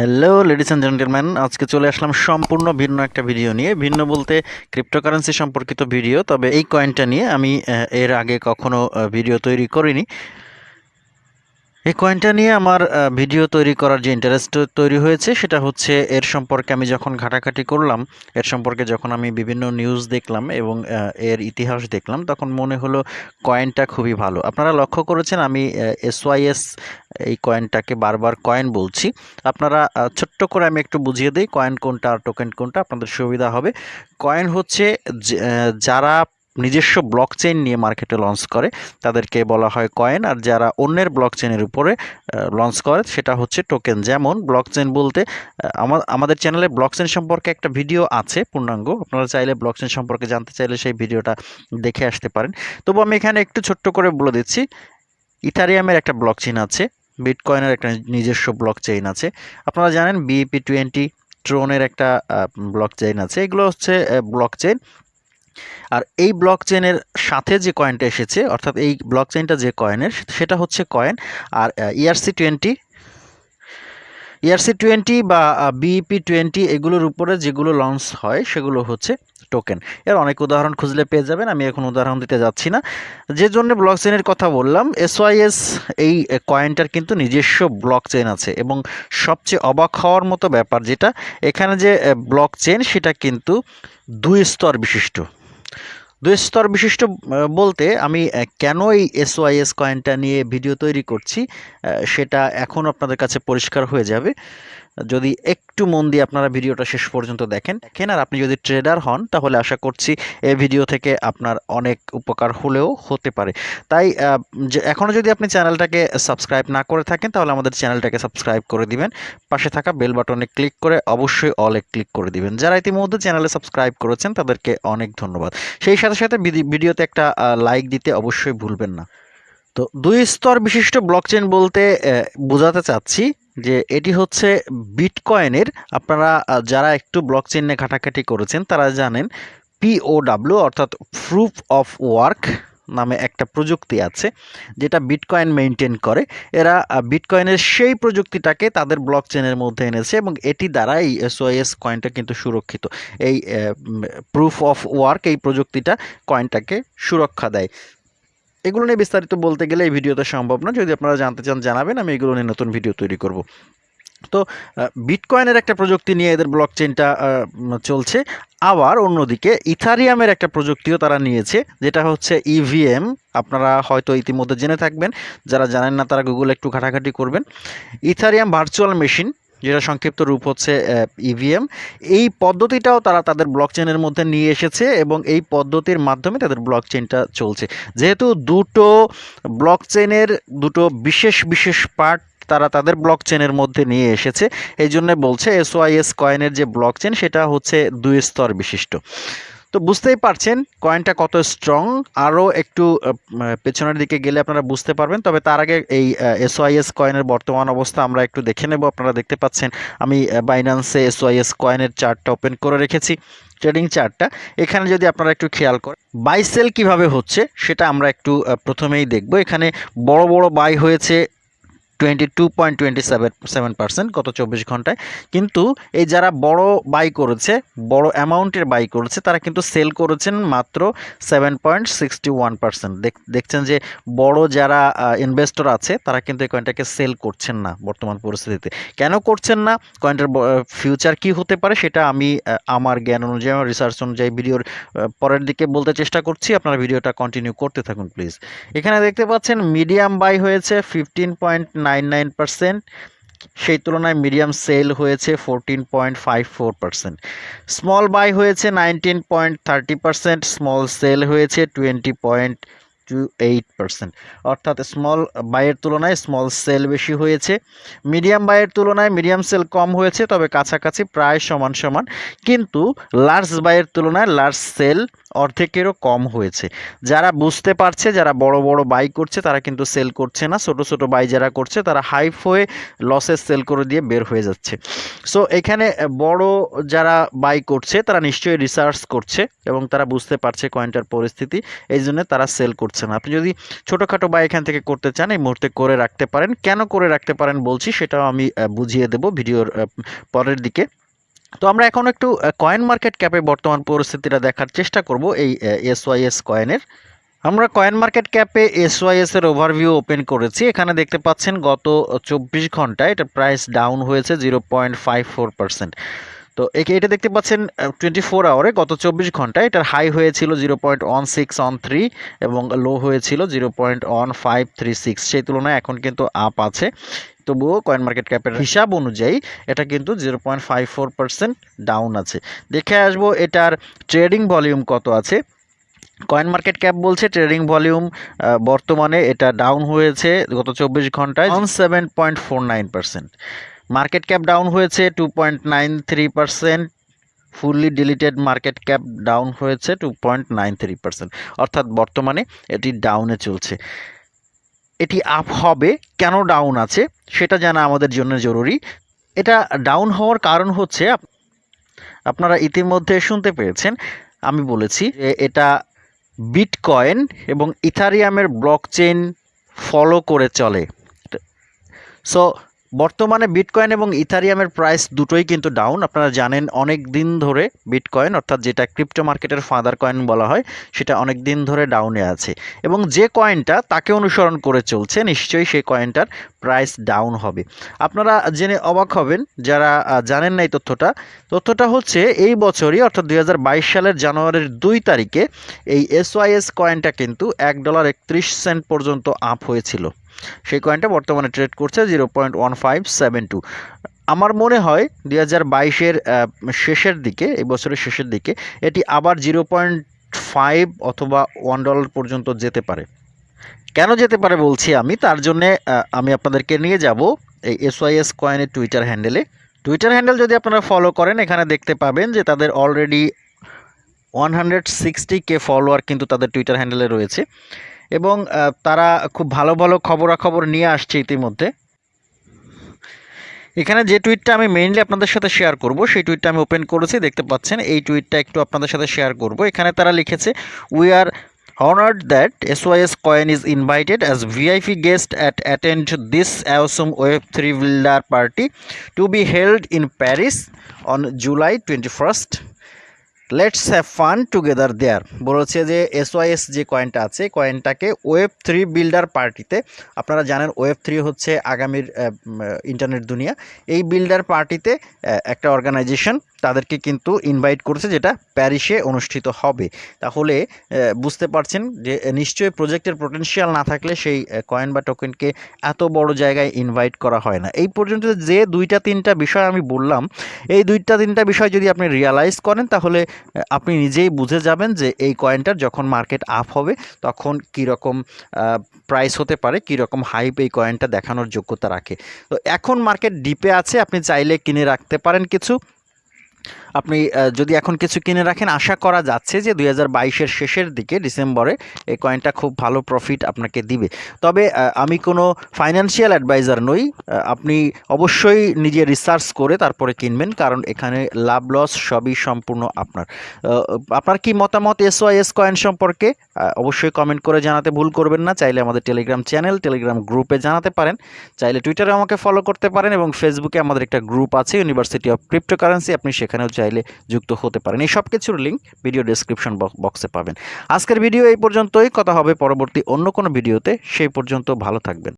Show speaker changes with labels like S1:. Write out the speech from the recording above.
S1: Hello ladies and gentleman আজকে চলে আসলাম সম্পূর্ণ ভিন্ন একটা ভিডিও নিয়ে। ভিন্ন বলতে ক্রিপ্টোকারেন্সি সম্পর্কিত ভিডিও তবে এই কয়েনটা নিয়ে আমি এর আগে কখনো ভিডিও তৈরি করিনি। এই কয়েনটা নিয়ে আমার ভিডিও তৈরি করার যে ইন্টারেস্ট তৈরি হয়েছে, সেটা হচ্ছে এর সম্পর্কে আমি যখন ঘাটাঘাটি করলাম, এর সম্পর্কে যখন আমি বিভিন্ন নিউজ দেখলাম এবং এর ইতিহাস দেখলাম, তখন মনে হলো কয়েনটা খুবই ভালো। আপনারা লক্ষ্য করেছেন, আমি এসওয়াইএস এই কয়েনটাকে বারবার কয়েন বলছি। আপনারা ছোট্ট করে আমি একটু বুঝিয়ে দিই কয়েন কোনটা আর টোকেন কোনটা, আপনাদের সুবিধা হবে। কয়েন হচ্ছে যারা নিজস্ব ব্লক চেইন নিয়ে মার্কেটে লঞ্চ করে, তাদেরকে বলা হয় কয়েন আর যারা অন্যের ব্লক চেইনের উপরে লঞ্চ করে, সেটা হচ্ছে টোকেন যেমন ব্লক চেইন বলতে আমাদের চ্যানেলে ব্লক চেইন সম্পর্কে একটা ভিডিও আছে পূর্ণাঙ্গ, আপনারা চাইলে ব্লক চেইন সম্পর্কে জানতে চাইলে সেই ভিডিওটা দেখে আসতে পারেন। তবু আমি এখানে একটু ছোট্ট করে বলে দিচ্ছি, ইথারিয়ামের একটা ব্লক চেইন আছে বিটকয়েনের একটা নিজস্ব ব্লক চেইন আছে। আপনারা জানেন বিএপি টোয়েন্টি ট্রোনের একটা ব্লক চেইন আছে। এগুলো হচ্ছে ব্লক চেইন আর এই ব্লক চেনের সাথে যে কয়েনটা এসেছে, অর্থাৎ এই ব্লক চেইনটা যে কয়েনের সেটা হচ্ছে কয়েন আর E ERC twenty ERC twenty বা বিইপি টোয়েন্টি এগুলোর উপরে যেগুলো লঞ্চ হয়, সেগুলো হচ্ছে টোকেন এর অনেক উদাহরণ খুঁজলে পেয়ে যাবেন, আমি এখন উদাহরণ দিতে যাচ্ছি না। যে জন্য ব্লক চেইনের কথা বললাম এসওয়াইএস এই কয়েনটার কিন্তু নিজস্ব ব্লক চেইন আছে এবং সবচেয়ে অবাক হওয়ার মতো ব্যাপার যেটা, এখানে যে ব্লক চেইন সেটা কিন্তু দুই স্তর বিশিষ্ট। দুই স্তর বিশিষ্ট বলতে আমি কেন এই এসওয়াইএস কয়েনটা নিয়ে ভিডিও তৈরি করছি সেটা এখন আপনাদের কাছে পরিষ্কার হয়ে যাবে। যদি একটু মন দিয়ে আপনারা ভিডিওটা শেষ পর্যন্ত দেখেন দেখেন আর আপনি যদি ট্রেডার হন, তাহলে আশা করছি এই ভিডিও থেকে আপনার অনেক উপকার হলেও হতে পারে। তাই এখনও যদি আপনি চ্যানেলটাকে সাবস্ক্রাইব না করে থাকেন, তাহলে আমাদের চ্যানেলটাকে সাবস্ক্রাইব করে দিবেন। পাশে থাকা বেল বাটনে ক্লিক করে অবশ্যই অলে ক্লিক করে দিবেন। যারা ইতিমধ্যে চ্যানেলে সাবস্ক্রাইব করেছেন, তাদেরকে অনেক ধন্যবাদ। সেই সাথে সাথে ভিডি- ভিডিওতে একটা লাইক দিতে অবশ্যই ভুলবেন না। তো দুই স্তর বিশিষ্ট ব্লকচেন বলতে বোঝাতে চাচ্ছি যে এটি হচ্ছে বিটকয়েনের, আপনারা যারা একটু ব্লকচেন নিয়ে ঘাটাঘাটি করেছেন, তারা জানেন পিওডাব্লিউ অর্থাৎ প্রুফ অফ ওয়ার্ক নামে একটা প্রযুক্তি আছে, যেটা বিটকয়েন মেনটেন করে। এরা বিটকয়েনের সেই প্রযুক্তিটাকে তাদের ব্লক চেনের মধ্যে এনেছে এবং এটি দ্বারা এই এসওআইএস কয়েনটা কিন্তু সুরক্ষিত। এই প্রুফ অফ ওয়ার্ক এই প্রযুক্তিটা কয়েনটাকে সুরক্ষা দেয়। এগুলো নিয়ে বিস্তারিত বলতে গেলে এই ভিডিওতে সম্ভব না। যদি আপনারা জানতে চান, জানাবেন, আমি এগুলো নিয়ে নতুন ভিডিও তৈরি করব। তো বিটকয়েনের একটা প্রযুক্তি নিয়ে এদের ব্লক চেনটা চলছে। আবার অন্যদিকে ইথারিয়ামের একটা প্রযুক্তিও তারা নিয়েছে, যেটা হচ্ছে ইভিএম আপনারা হয়তো ইতিমধ্যে জেনে থাকবেন, যারা জানেন না তারা গুগলে একটু ঘাটাঘাটি করবেন। ইথারিয়াম ভার্চুয়াল মেশিন যেটা সংক্ষিপ্ত রূপ হচ্ছে ইভিএম এই পদ্ধতিটাও তারা তাদের ব্লক চেনের মধ্যে নিয়ে এসেছে এবং এই পদ্ধতির মাধ্যমে তাদের ব্লক চেনটা চলছে। যেহেতু দুটো ব্লক চেনের দুটো বিশেষ বিশেষ পার্ট তারা তাদের ব্লক চেনের মধ্যে নিয়ে এসেছে, এই জন্য বলছে এসওআইএস কয়েনের যে ব্লক চেন সেটা হচ্ছে দুই স্তর বিশিষ্ট। তো বুঝতেই পারছেন কয়েনটা কত স্ট্রং আরও একটু পেছনের দিকে গেলে আপনারা বুঝতে পারবেন। তবে তার আগে এই এসওআইএস কয়েনের বর্তমান অবস্থা আমরা একটু দেখে নেব। আপনারা দেখতে পাচ্ছেন, আমি বাইন্যান্সে এসওআইএস কয়েনের চার্টটা ওপেন করে রেখেছি ট্রেডিং চার্টটা এখানে যদি আপনারা একটু খেয়াল করেন বাই সেল কীভাবে হচ্ছে, সেটা আমরা একটু প্রথমেই দেখব। এখানে বড় বড় বাই হয়েছে twenty two point twenty seven seven percent গত চব্বিশ ঘন্টায়। কিন্তু এই যারা বড় বাই করেছে, বড় অ্যামাউন্টের বাই করেছে, তারা কিন্তু সেল করেছেন মাত্র seven point sixty one percent দেখছেন যে বড় যারা ইনভেস্টর আছে, তারা কিন্তু এই কয়েনটাকে সেল করছেন না বর্তমান পরিস্থিতিতে। কেন করছেন না? কয়েনটার ফিউচার কি হতে পারে সেটা আমি আমার জ্ঞান অনুযায়ী, আমার রিসার্চ অনুযায়ী ভিডিওর পরের দিকে বলতে চেষ্টা করছি। আপনারা ভিডিওটা কন্টিনিউ করতে থাকুন প্লিজ এখানে দেখতে পাচ্ছেন মিডিয়াম বাই হয়েছে fifteen point nine nine percent, সেই তুলনায় মিডিয়াম সেল হয়েছে fourteen point five four percent small buy হয়েছে nineteen point thirty percent small sell হয়েছে twenty point two eight percent অর্থাৎ স্মল বাইয়ের তুলনায় স্মল সেল বেশি হয়েছে। মিডিয়াম বাইয়ের তুলনায় মিডিয়াম সেল কম হয়েছে, তবে কাছাকাছি প্রায় সমান সমান। কিন্তু লার্জ বাইয়ের তুলনায় লার্জ সেল অর্ধেকেরও কম হয়েছে। যারা বুঝতে পারছে, যারা বড় বড় বাই করছে, তারা কিন্তু সেল করছে না। ছোট ছোট বাই যারা করছে, তারা হাইপ হয়ে লসের সেল করে দিয়ে বের হয়ে যাচ্ছে। সো এখানে বড় যারা বাই করছে, তারা নিশ্চয়ই রিসার্চ করছে এবং তারা বুঝতে পারছে কয়েনটার পরিস্থিতি। এই জন্য তারা সেল করছে না। আপনি যদি ছোটোখাটো বাই এখান থেকে করতে চান, এই মুহূর্তে করে রাখতে পারেন। কেন করে রাখতে পারেন বলছি, সেটাও আমি বুঝিয়ে দেব ভিডিওর পরের দিকে। তো আমরা এখন একটু কয়েন মার্কেট ক্যাপে বর্তমান পরিস্থিতিটা দেখার চেষ্টা করব এই এসওয়াইএস কয়েনের আমরা কয়েন মার্কেট ক্যাপে এসওয়াইএস এর ওভারভিউ ওপেন করেছি। এখানে দেখতে পাচ্ছেন গত চব্বিশ ঘন্টায় এটা প্রাইস ডাউন হয়েছে zero point five four percent তো একে, এটা দেখতে পাচ্ছেন টোয়েন্টি ফোর আওয়ারে গত চব্বিশ ঘন্টায় এটার হাই হয়েছিল zero point one six on three এবং লো হয়েছিল zero point one five three six সেই তুলনায় এখন কিন্তু আপ আছে। তবুও কয়েন মার্কেট ক্যাপের হিসাব অনুযায়ী এটা কিন্তু zero point five four percent down আছে। দেখে আসব এটার ট্রেডিং ভলিউম কত আছে। কয়েন মার্কেট ক্যাপ বলছে ট্রেডিং ভলিউম বর্তমানে এটা ডাউন হয়েছে গত চব্বিশ ঘন্টায় seven point four nine percent market cap down হয়েছে two point nine three percent fully diluted market cap down হয়েছে two point nine three percent অর্থাৎ বর্তমানে এটি ডাউনে চলছে। এটি আপ হবে। কেন ডাউন আছে? সেটা জানা আমাদের জন্য জরুরি। এটা ডাউন হওয়ার কারণ হচ্ছে আপ- আপনারা ইতিমধ্যে শুনতে পেয়েছেন, আমি বলেছি এটা বিটকয়েন এবং ইথারিয়ামের ব্লক চেন ফলো করে চলে। সো বর্তমানে বিটকয়েন এবং ইথারিয়ামের প্রাইস দুটোই কিন্তু ডাউন। আপনারা জানেন অনেক দিন ধরে বিটকয়েন, অর্থাৎ যেটা ক্রিপ্টো মার্কেটের ফাদার কয়েন বলা হয়, সেটা অনেক দিন ধরে ডাউনে আছে। এবং যে কয়েনটা তাকে অনুসরণ করে চলছে, নিশ্চয়ই সেই কয়েনটার প্রাইস ডাউন হবে। আপনারা জেনে অবাক হবেন, যারা জানেন না এই তথ্যটা তথ্যটা হচ্ছে এই বছরই, অর্থাৎ দুই হাজার বাইশ সালের জানুয়ারির দুই তারিখে, এই এসওয়াইএস কয়েনটা কিন্তু এক ডলার একত্রিশ সেন্ট পর্যন্ত আপ হয়েছিল। সেই কয়েনটা বর্তমানে ট্রেড করছে zero point one five seven two আমার মনে হয় দুই হাজার বাইশের শেষের দিকে, এই বছরের শেষের দিকে, এটি আবার জিরো পয়েন্ট ফাইভ অথবা ওয়ান ডলার পর্যন্ত যেতে পারে। কেন যেতে পারে বলছি আমি? তার জন্যে আমি আপনাদেরকে নিয়ে যাব এই এসওয়াইএস কয়েনের টুইটার হ্যান্ডেলে টুইটার হ্যান্ডেল যদি আপনারা ফলো করেন, এখানে দেখতে পাবেন যে তাদের already one hundred sixty K follower কিন্তু তাদের টুইটার হ্যান্ডেলে রয়েছে। এবং তারা খুব ভালো ভালো খবরাখবর নিয়ে আসছে ইতিমধ্যে এখানে যে টুইটটা আমি মেইনলি আপনাদের সাথে শেয়ার করব, সেই টুইটটা আমি ওপেন করেছি, দেখতে পাচ্ছেন, এই টুইটটা একটু আপনাদের সাথে শেয়ার করব এখানে তারা লিখেছে we are honoured that S honored that SYS coin is invited as VIP guest at attend this awesome Web3 builder party to be held in Paris on July 21st. Let's have fun together there বলেছে যে SYS যে কয়েনটা আছে কয়েনটাকে web three builder পার্টিতে আপনারা জানেন web three হচ্ছে আগামীর ইন্টারনেট দুনিয়া। এই বিল্ডার পার্টিতে একটা অর্গানাইজেশন তাদেরকে কিন্তু ইনভাইট করেছে যেটা প্যারিসে অনুষ্ঠিত হবে। তাহলে বুঝতে পারছেন যে নিশ্চয়ই প্রজেক্টের পোটেনশিয়াল না থাকলে সেই কয়েন বা টোকেনকে এত বড় জায়গায় ইনভাইট করা হয় না। এই পর্যন্ত যে দুইটা তিনটা বিষয় আমি বললাম, এই দুইটা তিনটা বিষয় যদি আপনি রিয়ালাইজ করেন, তাহলে আপনি নিজেই বুঝে যাবেন যে এই কয়েনটার যখন মার্কেট আপ হবে, তখন কীরকম প্রাইস হতে পারে, কীরকম হাইপ এই কয়েনটা দেখানোর যোগ্যতা রাখে। তো এখন মার্কেট ডিপে আছে, আপনি চাইলে কিনে রাখতে পারেন কিছু। আপনি যদি এখন কিছু কিনে রাখেন, আশা করা যাচ্ছে যে দুই হাজার শেষের দিকে ডিসেম্বরে এই কয়েনটা খুব ভালো প্রফিট আপনাকে দিবে। তবে আমি কোনো ফাইন্যান্সিয়াল অ্যাডভাইজার নই। আপনি অবশ্যই নিজে রিসার্চ করে তারপরে কিনবেন, কারণ এখানে লাভ লস সবই সম্পূর্ণ আপনার। আপনার কি মতামত এসওয়াইএস কয়েন সম্পর্কে? অবশ্যই কমেন্ট করে জানাতে ভুল করবেন না। চাইলে আমাদের টেলিগ্রাম চ্যানেল টেলিগ্রাম গ্রুপে জানাতে পারেন। চাইলে টুইটারে আমাকে ফলো করতে পারেন এবং ফেসবুকে আমাদের একটা গ্রুপ আছে ইউনিভার্সিটি অফ ক্রিপ্টোকারেন্সি আপনি সেখানেও চাইলে যুক্ত হতে পারেন। এই সব কিছুর লিঙ্ক ভিডিও ডিসক্রিপশন বক্সে পাবেন। আজকের ভিডিও এই পর্যন্তই। কথা হবে পরবর্তী অন্য কোনো ভিডিওতে সেই পর্যন্ত ভালো থাকবেন।